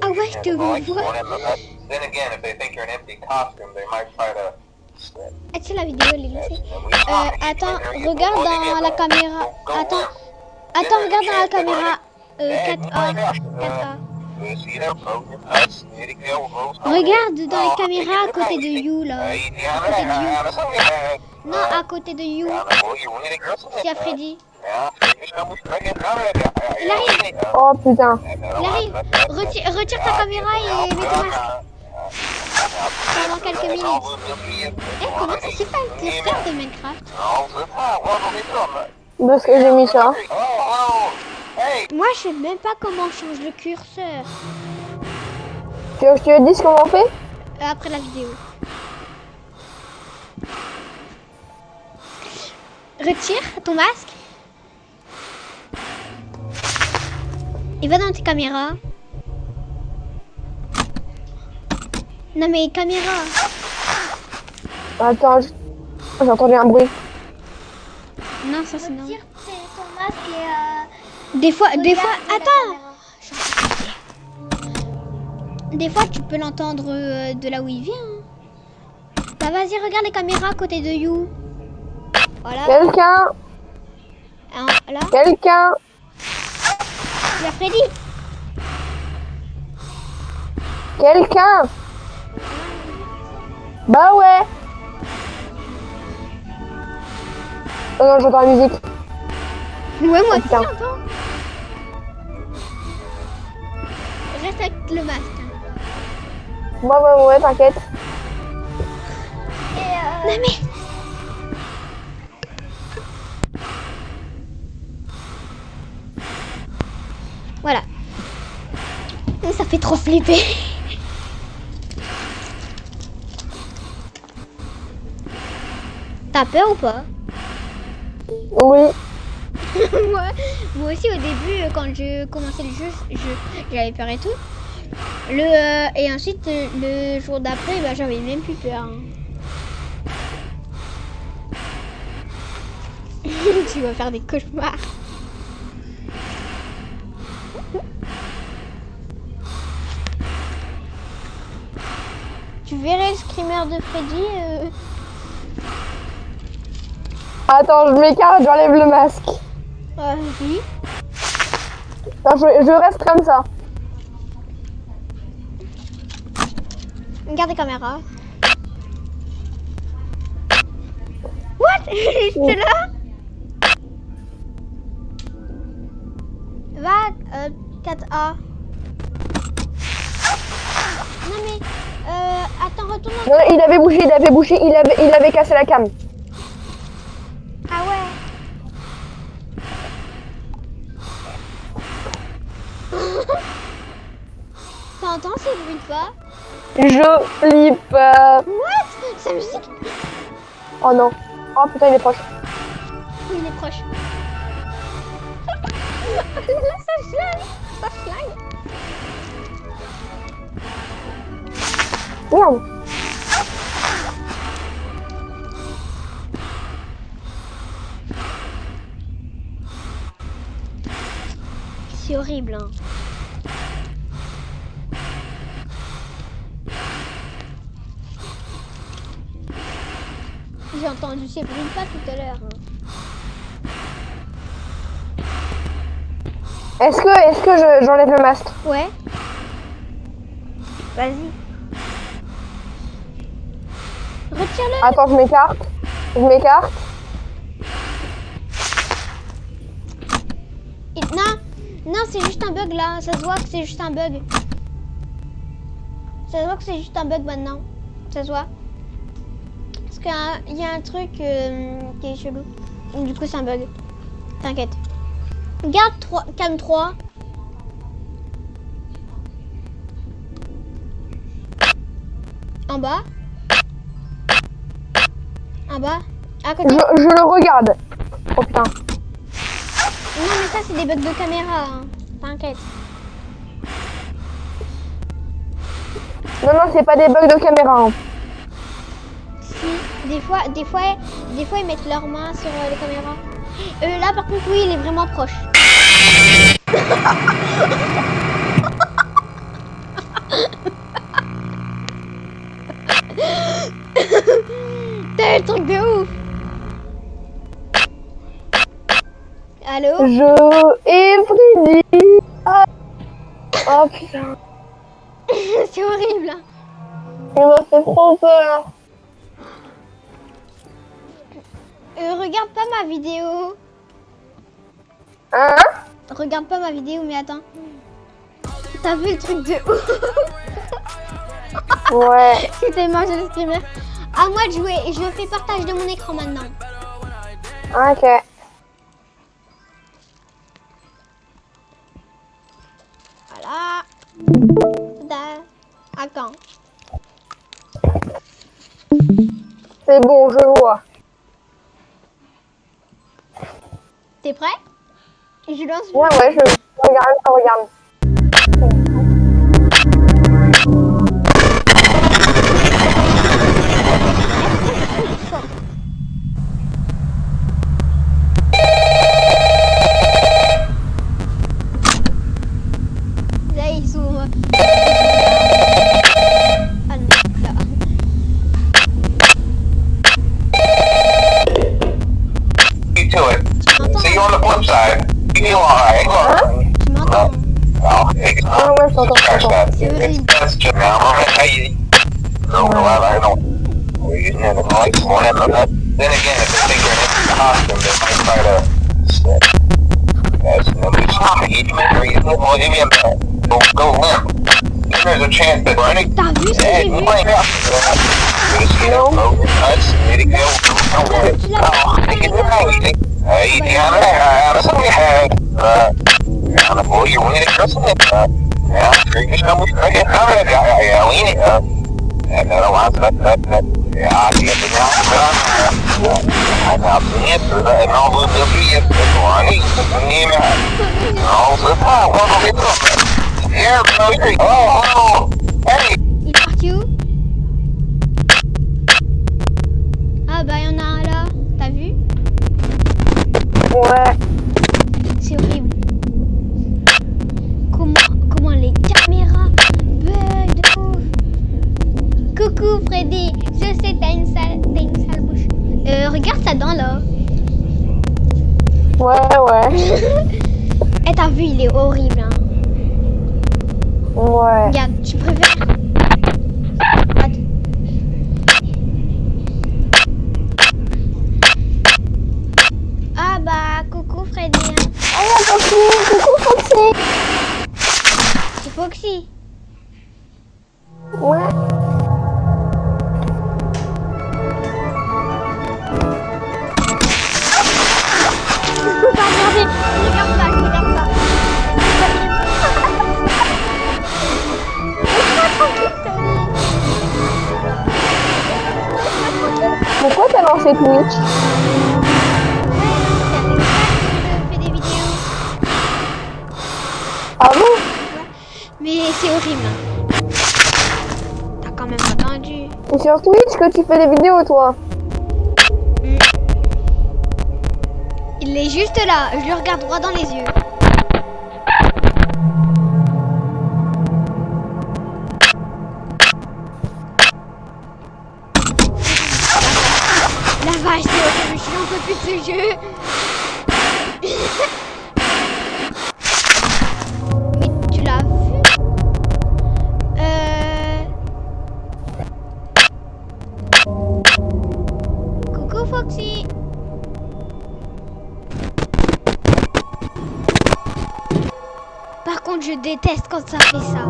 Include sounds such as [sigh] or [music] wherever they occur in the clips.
Ah ouais, je te vois. Then again, if they think you're an empty costume, they might try to. Tiens, la vidéo, elle est lancée. Euh, attends, regarde dans la caméra. Attends, attends, regarde dans la caméra. Euh, 4A. 4A. Regarde dans la caméra à côté de You, là. À côté de You. Non, à côté de You. Y a Freddy. Il arrive. Oh putain. Il arrive. Retire, retire ta caméra et mets ton masque. Pendant quelques minutes. Eh, comment ça c'est pas le testeur de Minecraft? Parce que j'ai mis ça? Moi, je sais même pas comment on change le curseur. Tu veux que je te dise comment on fait? Euh, après la vidéo. Retire ton masque. Et va dans tes caméras. Non mais caméra. Attends, j'ai entendu un bruit. Non, ça c'est non. Tire ton masque et euh, Des fois, des fois, attends. Des fois, tu peux l'entendre euh, de là où il vient. hein. Bah vas-y, regarde les caméras à côté de You. Voilà. Quelqu'un là, Quelqu'un il y a Freddy. Quelqu'un Bah ouais Oh non, j'entends la musique. Ouais, moi aussi, j'entends. Reste avec le masque. hein. Ouais, ouais, ouais, t'inquiète. Et euh, Non mais... fait trop flipper. T'as peur ou pas? Oui. [laughs] moi, moi aussi au début, euh, quand je commençais le jeu, je- j'avais peur et tout. Le, euh, et ensuite, euh, le jour d'après, bah, j'avais même plus peur. hein. [laughs] tu vas faire des cauchemars. Tu verrais le screamer de Freddy. euh, Attends, je m'écarte, j'enlève le masque. euh, oui. Non, je, je reste comme ça. Regarde les caméras. What? [laughs] J'étais là Va, euh, 4A. Non mais, euh, attends, retourne. Non, il avait bougé, il avait bougé, il avait, il avait cassé la cam. Ah ouais. [laughs] T'entends ces bruits de pas Je flippe. euh. What? Sa musique? Oh non. Oh putain, il est proche. Oui, il est proche. Merde. C'est horrible, hein. J'ai entendu ces bruits pas tout à l'heure. hein. Est-ce que, est-ce que je- j'enlève le masque? Ouais. Vas-y. Retire-le. Attends, je m'écarte. Je m'écarte. Et- Non, non, c'est juste un bug là. Ça se voit que c'est juste un bug. Ça se voit que c'est juste un bug maintenant. Ça se voit. Parce qu'il y a un truc euh, qui est chelou. Du coup, c'est un bug. T'inquiète. Garde 3, cam 3. En bas. Bas. À côté. Je, je le regarde. Oh putain. Non, mais ça, c'est des bugs de caméra. hein. T'inquiète. Non, non, c'est pas des bugs de caméra. hein. Si, des fois, des fois, des fois, ils mettent leurs mains sur euh, les caméras. Euh, là, par contre, oui, il est vraiment proche. [laughs] T'as eu le truc de ouf. Allô Je et Freddy. Ah. Oh putain, [laughs] C'est horrible. il m'a fait trop peur. Euh, regarde pas ma vidéo. Hein? Regarde pas ma vidéo, mais attends. T'as vu le truc de ouf? [laughs] Ouais. [laughs] J'ai tellement je le screamer. À moi de jouer. Et je fais partage de mon écran maintenant. Ok. C'est bon, je vois. T'es prêt? Je lance. Ouais, ouais, je regarde, je regarde. Then again, if they think you're an empty costume, they might try to. That's no stop. You can read it. Well, give me a minute. Go, go limp. Then there's a chance that running. T'as vu ce que Hey, j'ai vu playing up. Just, you know, go nuts. Let it go. Don't worry. Oh, take it away. Hey, down there. Uh, somebody had. Uh, down the boy, you're winning a Christmas. Uh, yeah, drink your stomach. Okay, all right, yeah, yeah, yeah, lean it. Uh, and then I want that, that, that. Yeah, I get it now. Uh, I got the answer. And all the little kids. That's why I need. And all the time. What are we baby. Oh. Hey. Il Ah bah y'en a un là. T'as vu? Ouais. Ah bon? Mais c'est horrible. T'as quand même attendu. C'est sur Twitch que tu fais des vidéos, toi? Il est juste là. Je le regarde droit dans les yeux. Mais tu l'as vu? Euh... Coucou Foxy. Par contre, je déteste quand ça fait ça.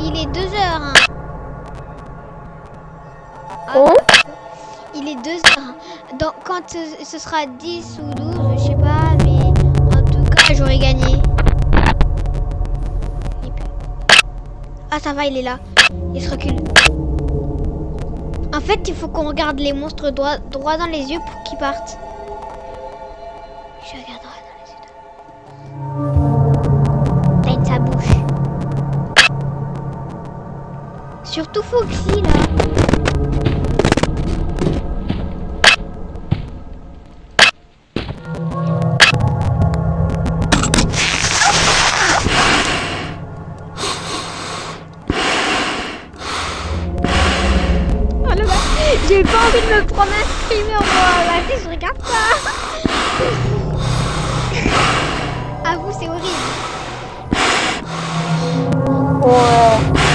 Il est 2 heures. hein. Hein il est 2 heures. Donc, quand ce, ce sera 10 ou 12, je sais pas, mais en tout cas, j'aurai gagné. Ah, ça va, il est là. Il se recule. En fait, il faut qu'on regarde les monstres droit, droit dans les yeux pour qu'ils partent. Je regarde droit dans les yeux. T'as sa bouche. Surtout Foxy là. Screamer, moi. Vas-y, je regarde pas. À vous, c'est horrible. Ouais.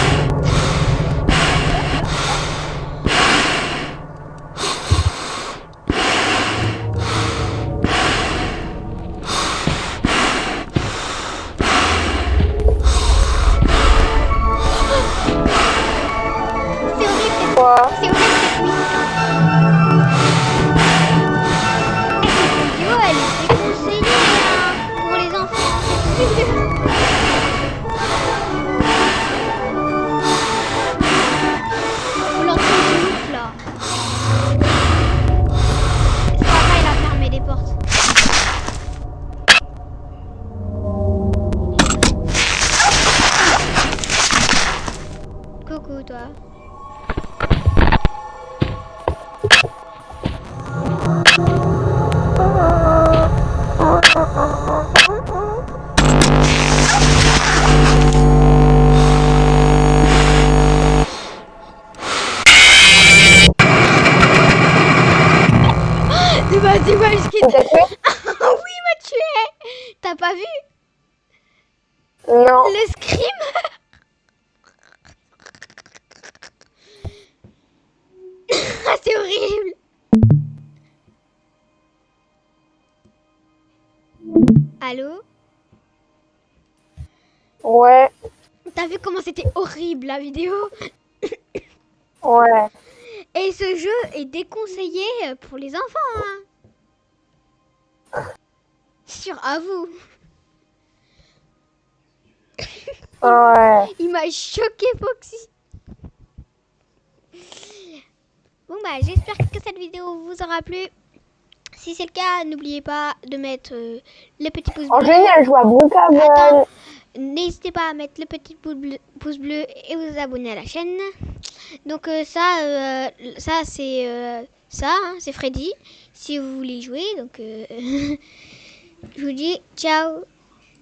T'a tué [laughs] oui, il m'a tué. T'as pas vu Non. le scream [laughs] Ah, C'est horrible. Allô Ouais. T'as vu comment c'était horrible la vidéo Ouais. Et ce jeu est déconseillé pour les enfants. Hein. Sur à vous. [laughs] Ouais. Il m'a choqué Foxy. Bon bah j'espère que cette vidéo vous aura plu. Si c'est le cas, n'oubliez pas de mettre euh, le petit pouce En bleu. je à Brookhaven. Attends. N'hésitez pas à mettre le petit pouce bleu, pouce bleu et vous abonner à la chaîne. Donc euh, ça, euh, ça c'est ça, hein, c'est Freddy. Si vous voulez jouer, donc [laughs] euh,